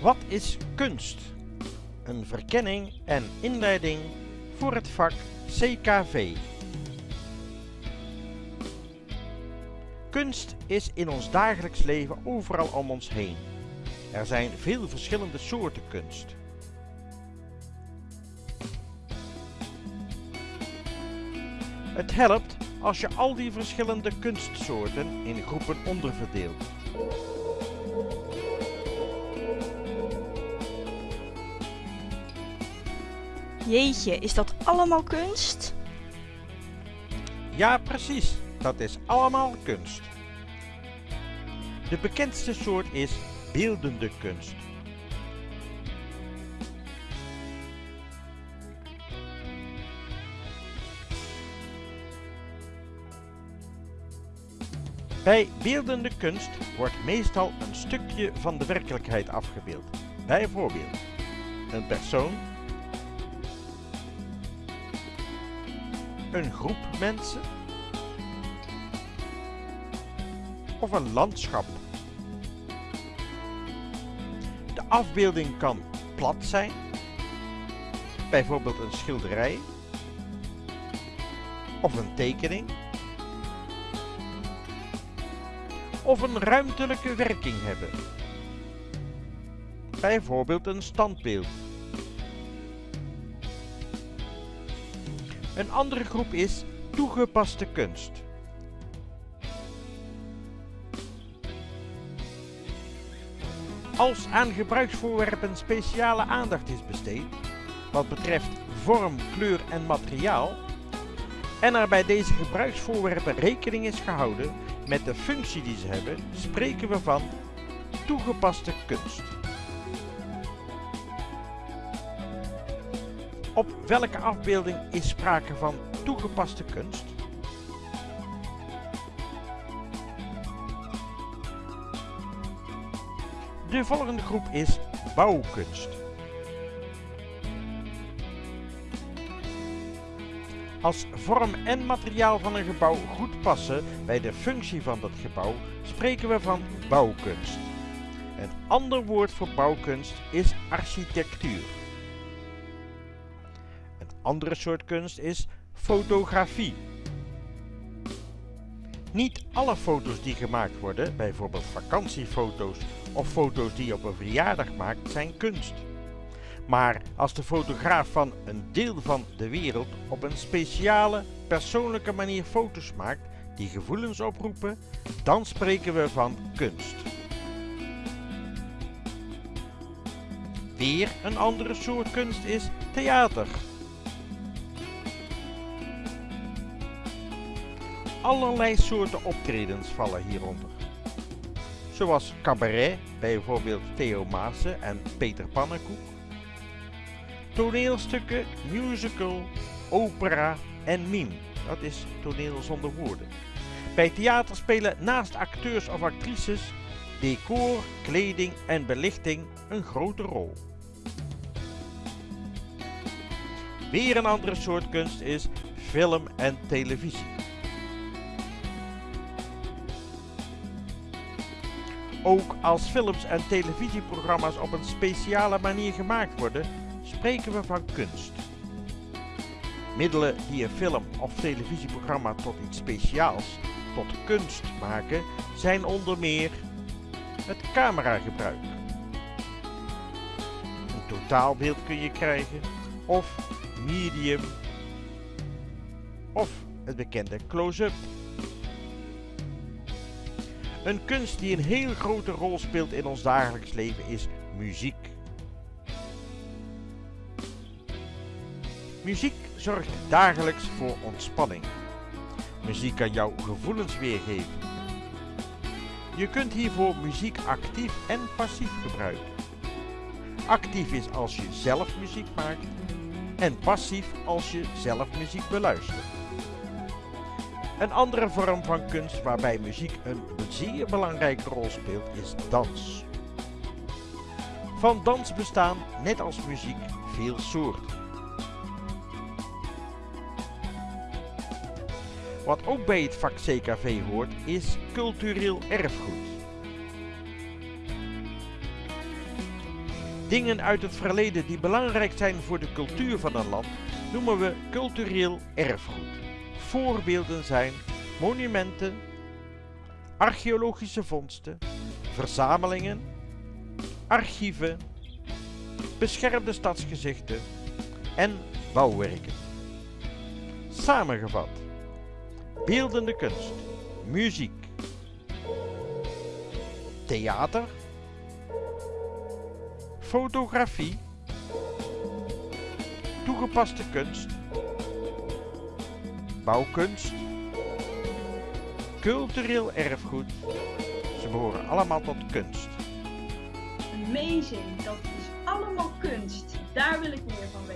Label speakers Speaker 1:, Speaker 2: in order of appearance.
Speaker 1: Wat is kunst? Een verkenning en inleiding voor het vak CKV. Kunst is in ons dagelijks leven overal om ons heen. Er zijn veel verschillende soorten kunst. Het helpt als je al die verschillende kunstsoorten in groepen onderverdeelt.
Speaker 2: Jeetje, is dat allemaal kunst?
Speaker 1: Ja, precies. Dat is allemaal kunst. De bekendste soort is beeldende kunst. Bij beeldende kunst wordt meestal een stukje van de werkelijkheid afgebeeld. Bijvoorbeeld een persoon, een groep mensen? Of een landschap. De afbeelding kan plat zijn, bijvoorbeeld een schilderij. Of een tekening. Of een ruimtelijke werking hebben, bijvoorbeeld een standbeeld. Een andere groep is toegepaste kunst. Als aan gebruiksvoorwerpen speciale aandacht is besteed, wat betreft vorm, kleur en materiaal, en er bij deze gebruiksvoorwerpen rekening is gehouden met de functie die ze hebben, spreken we van toegepaste kunst. Op welke afbeelding is sprake van toegepaste kunst? De volgende groep is bouwkunst. Als vorm en materiaal van een gebouw goed passen bij de functie van dat gebouw, spreken we van bouwkunst. Een ander woord voor bouwkunst is architectuur. Andere soort kunst is fotografie. Niet alle foto's die gemaakt worden, bijvoorbeeld vakantiefoto's of foto's die je op een verjaardag maakt, zijn kunst. Maar als de fotograaf van een deel van de wereld op een speciale, persoonlijke manier foto's maakt die gevoelens oproepen, dan spreken we van kunst. Weer een andere soort kunst is theater. Allerlei soorten optredens vallen hieronder. Zoals cabaret, bijvoorbeeld Theo Maassen en Peter Pannenkoek. Toneelstukken, musical, opera en mime. Dat is toneel zonder woorden. Bij theater spelen naast acteurs of actrices decor, kleding en belichting een grote rol. Weer een andere soort kunst is film en televisie. Ook als films en televisieprogramma's op een speciale manier gemaakt worden, spreken we van kunst. Middelen die een film of televisieprogramma tot iets speciaals, tot kunst maken, zijn onder meer het cameragebruik. Een totaalbeeld kun je krijgen, of medium, of het bekende close-up. Een kunst die een heel grote rol speelt in ons dagelijks leven is muziek. Muziek zorgt dagelijks voor ontspanning. Muziek kan jouw gevoelens weergeven. Je kunt hiervoor muziek actief en passief gebruiken. Actief is als je zelf muziek maakt en passief als je zelf muziek beluistert. Een andere vorm van kunst waarbij muziek een zeer belangrijke rol speelt is dans. Van dans bestaan, net als muziek, veel soorten. Wat ook bij het vak CKV hoort is cultureel erfgoed. Dingen uit het verleden die belangrijk zijn voor de cultuur van een land noemen we cultureel erfgoed. Voorbeelden zijn monumenten, archeologische vondsten, verzamelingen, archieven, beschermde stadsgezichten en bouwwerken. Samengevat, beeldende kunst, muziek, theater, fotografie, toegepaste kunst, bouwkunst, cultureel erfgoed. Ze behoren allemaal tot kunst.
Speaker 3: Amazing, dat is allemaal kunst. Daar wil ik meer van.